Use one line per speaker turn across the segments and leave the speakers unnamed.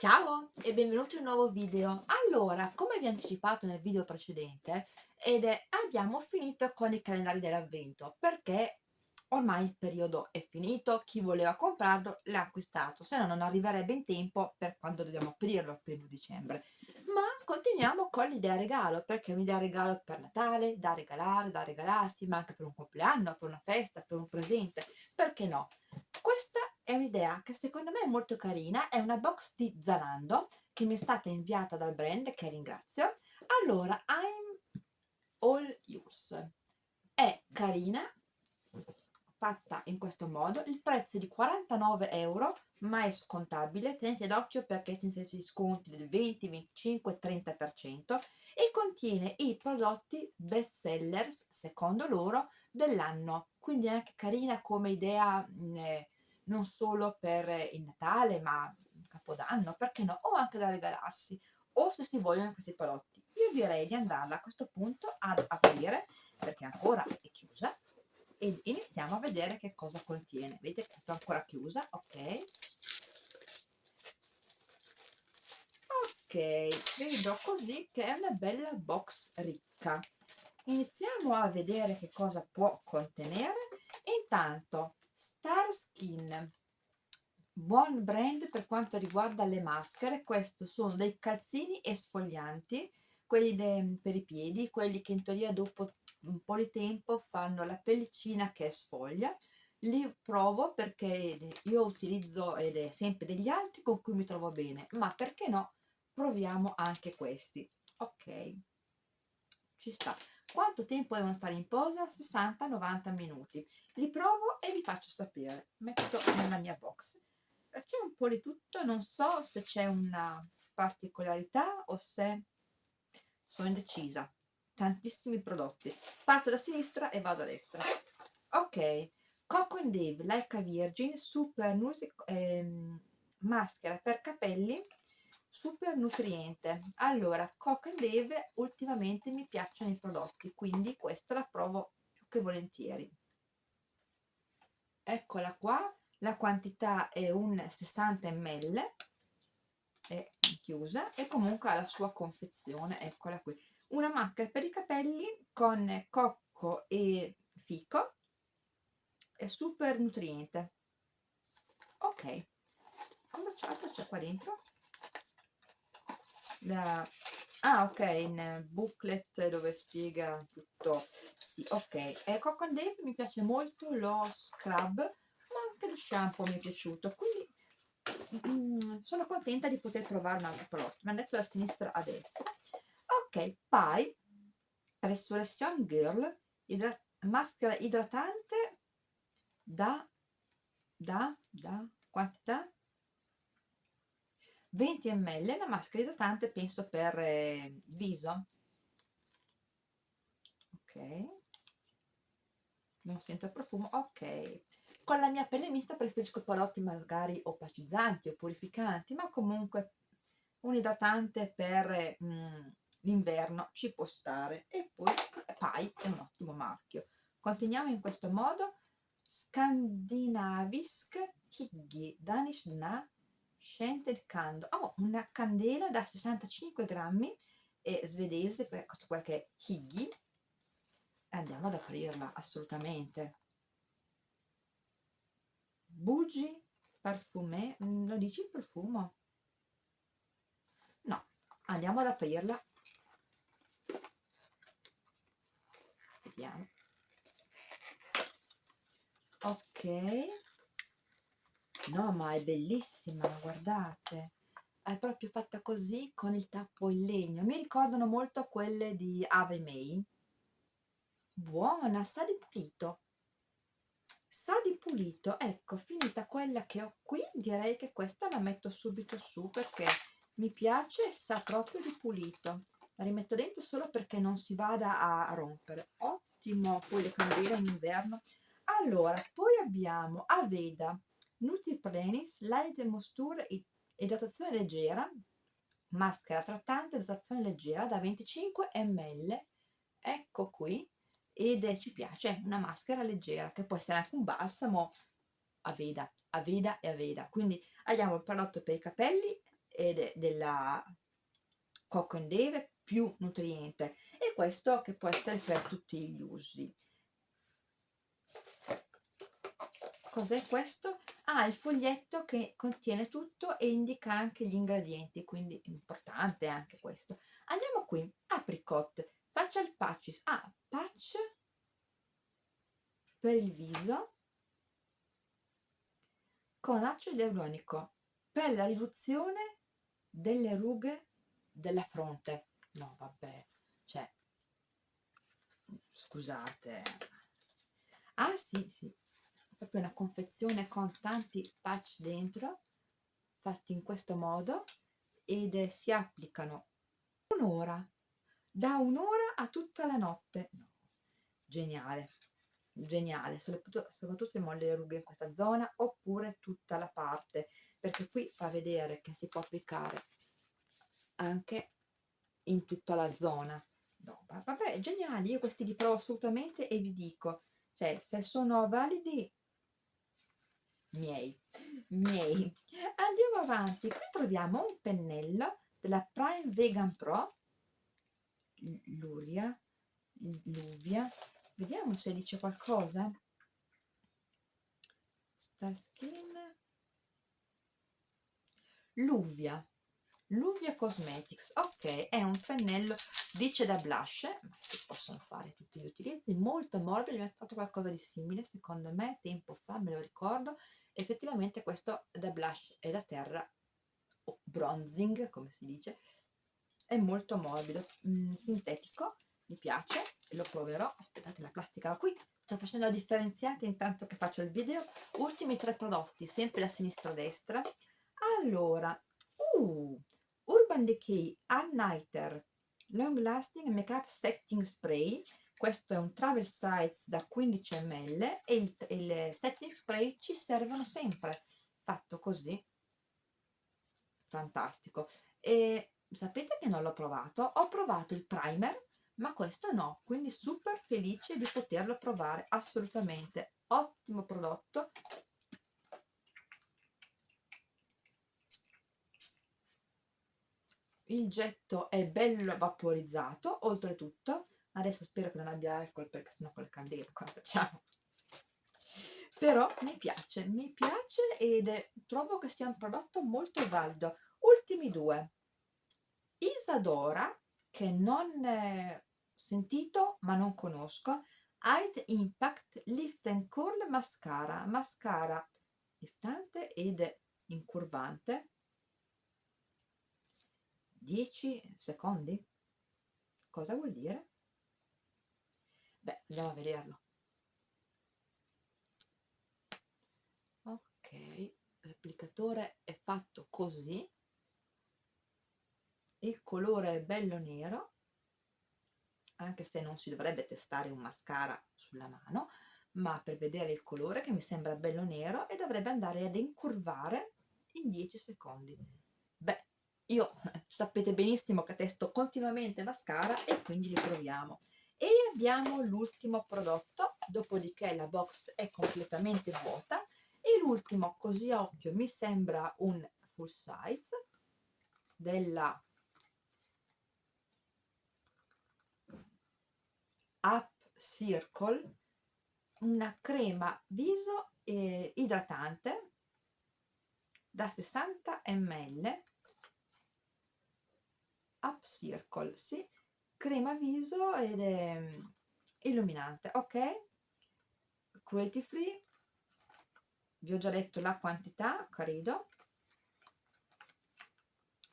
Ciao e benvenuti in un nuovo video. Allora, come vi anticipato nel video precedente, ed è, abbiamo finito con i calendari dell'avvento perché ormai il periodo è finito, chi voleva comprarlo l'ha acquistato, se no non arriverebbe in tempo per quando dobbiamo aprirlo il primo dicembre. Ma continuiamo con l'idea regalo, perché è un'idea regalo per Natale, da regalare, da regalarsi, ma anche per un compleanno, per una festa, per un presente, perché no? Questa è un'idea che secondo me è molto carina, è una box di Zalando che mi è stata inviata dal brand, che ringrazio. Allora, I'm all yours. È carina, fatta in questo modo, il prezzo è di 49 euro, ma è scontabile, tenete d'occhio perché ci sono sconti del 20, 25, 30% e contiene i prodotti best sellers, secondo loro, dell'anno. Quindi è anche carina come idea eh, non solo per il Natale, ma Capodanno, perché no? O anche da regalarsi, o se si vogliono questi prodotti. Io direi di andarla a questo punto ad aprire, perché ancora è chiusa, e iniziamo a vedere che cosa contiene. Vedete è ancora chiusa, ok? Ok, vedo così che è una bella box ricca. Iniziamo a vedere che cosa può contenere. Intanto, Star Skin, buon brand per quanto riguarda le maschere. Questi sono dei calzini esfolianti, quelli per i piedi, quelli che in teoria dopo un po' di tempo fanno la pellicina che sfoglia. Li provo perché io utilizzo ed è sempre degli altri con cui mi trovo bene ma perché no proviamo anche questi. Ok. Ci sta quanto tempo devono stare in posa? 60-90 minuti. Li provo e vi faccio sapere. Metto nella mia box. C'è un po' di tutto non so se c'è una particolarità o se sono indecisa. Tantissimi prodotti. Parto da sinistra e vado a destra. Ok. Coco and Dave Like Virgin Super Music ehm, maschera per capelli super nutriente. Allora Coco and Dave ultimamente mi piacciono i prodotti quindi questa la provo più che volentieri. Eccola qua. La quantità è un 60 ml è chiusa e comunque ha la sua confezione eccola qui. Una maschera per i capelli con cocco e fico. È super nutriente. Ok. Cosa c'è qua dentro la, ah ok in booklet dove spiega tutto. Sì ok. E Coco Dave mi piace molto lo scrub ma anche lo shampoo mi è piaciuto quindi mm, sono contenta di poter provare un altro prodotto. Mi hanno detto da sinistra a destra. Ok poi Restoration Girl idrat maschera idratante da da da quantità 20 ml la maschera idratante penso per eh, viso. Ok. Non sento il profumo ok. Con la mia pelle mista preferisco prodotti magari opacizzanti o purificanti ma comunque un idratante per mm, l'inverno ci può stare. E poi Pai è un ottimo marchio. Continuiamo in questo modo. Scandinavisk Higgi Danish Na Scented Candle. Oh, una candela da 65 grammi e svedese questo qua che è Higgi andiamo ad aprirla assolutamente. Bougie Parfumé lo dici il profumo? no andiamo ad aprirla. Vediamo. Ok no ma è bellissima guardate. È proprio fatta così con il tappo in legno. Mi ricordano molto quelle di Ave May. Buona sa di pulito. Sa di pulito. Ecco finita quella che ho qui direi che questa la metto subito su perché mi piace sa proprio di pulito. La rimetto dentro solo perché non si vada a rompere. Ottimo poi le candele in inverno. Allora poi abbiamo Aveda Nutriprenis Light Moisture idratazione leggera maschera trattante idratazione leggera da 25 ml ecco qui ed è, ci piace una maschera leggera che può essere anche un balsamo Aveda, Aveda e Aveda quindi abbiamo il prodotto per i capelli ed è della Coco Dave più nutriente e questo che può essere per tutti gli usi cos'è questo? Ah, il foglietto che contiene tutto e indica anche gli ingredienti, quindi importante anche questo. Andiamo qui, apricot, facial patches. Ah, patch per il viso con acido ialuronico per la riduzione delle rughe della fronte. No, vabbè, cioè, scusate. Ah, sì, sì, proprio una confezione con tanti patch dentro fatti in questo modo ed si applicano un'ora da un'ora a tutta la notte no. geniale geniale soprattutto, soprattutto se molle le rughe in questa zona oppure tutta la parte perché qui fa vedere che si può applicare anche in tutta la zona no, vabbè geniali io questi li provo assolutamente e vi dico cioè se sono validi miei, miei. Andiamo avanti, qui troviamo un pennello della Prime Vegan Pro, Luria, Luvia, vediamo se dice qualcosa. Starskin, Luvia, Luvia Cosmetics, ok, è un pennello, dice da blush, possono fare tutti gli utilizzi, molto morbido, ha fatto qualcosa di simile, secondo me, tempo fa, me lo ricordo, effettivamente questo da blush e da terra o bronzing come si dice è molto morbido mm, sintetico mi piace lo proverò aspettate la plastica qui sto facendo la differenziata intanto che faccio il video ultimi tre prodotti sempre da sinistra a destra allora uh, Urban Decay All Nighter Long Lasting Makeup Setting Spray. Questo è un travel size da 15 ml e il, il setting spray ci servono sempre. Fatto così. Fantastico. E sapete che non l'ho provato? Ho provato il primer ma questo no. Quindi super felice di poterlo provare. Assolutamente ottimo prodotto il getto è bello vaporizzato oltretutto. Adesso spero che non abbia alcol perché sennò con le candele cosa facciamo? Però mi piace mi piace ed è, trovo che sia un prodotto molto valido. Ultimi due. Isadora che non eh, sentito ma non conosco. Height Impact Lift and Curl Mascara. Mascara liftante ed incurvante 10 secondi? Cosa vuol dire? beh andiamo a vederlo. Ok l'applicatore è fatto così. Il colore è bello nero anche se non si dovrebbe testare un mascara sulla mano ma per vedere il colore che mi sembra bello nero e dovrebbe andare ad incurvare in 10 secondi. Beh io sapete benissimo che testo continuamente mascara e quindi li proviamo. E abbiamo l'ultimo prodotto dopodiché la box è completamente vuota e l'ultimo così a occhio mi sembra un full size della Up Circle una crema viso eh, idratante da 60 ml Up Circle, sì, crema viso ed è mm, illuminante ok? Cruelty free. Vi ho già detto la quantità credo.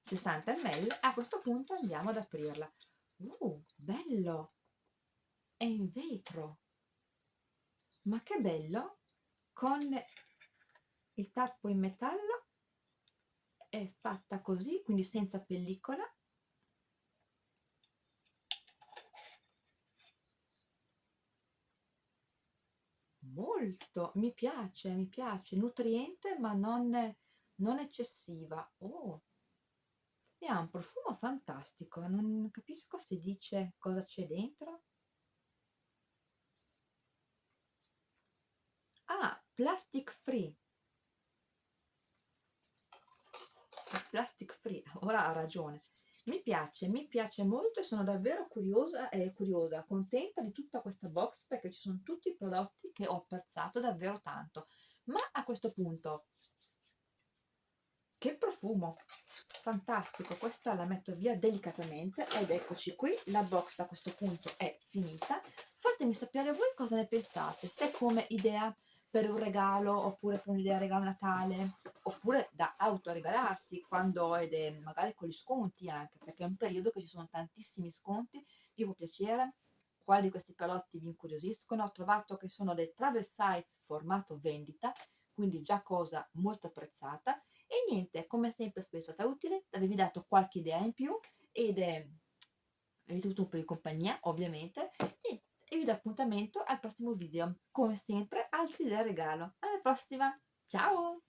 60 ml. A questo punto andiamo ad aprirla. Uh, bello! È in vetro. Ma che bello! Con il tappo in metallo è fatta così quindi senza pellicola molto mi piace mi piace nutriente ma non, non eccessiva. Oh. E ha un profumo fantastico non capisco se dice cosa c'è dentro. Ah plastic free. Plastic free ora ha ragione mi piace mi piace molto e sono davvero curiosa e curiosa contenta di tutta questa box perché ci sono tutti i prodotti che ho apprezzato davvero tanto. Ma a questo punto che profumo! Fantastico questa la metto via delicatamente ed eccoci qui. La box a questo punto è finita. Fatemi sapere voi cosa ne pensate se come idea per un regalo oppure per un'idea regalo Natale oppure da autoregalarsi quando ed è magari con gli sconti anche perché è un periodo che ci sono tantissimi sconti vi può piacere quali di questi prodotti vi incuriosiscono? Ho trovato che sono dei travel sites formato vendita quindi già cosa molto apprezzata e niente come sempre spero è stata utile avevi dato qualche idea in più ed è un po' di compagnia ovviamente e vi do appuntamento al prossimo video. Come sempre altri idee regalo. Alla prossima. Ciao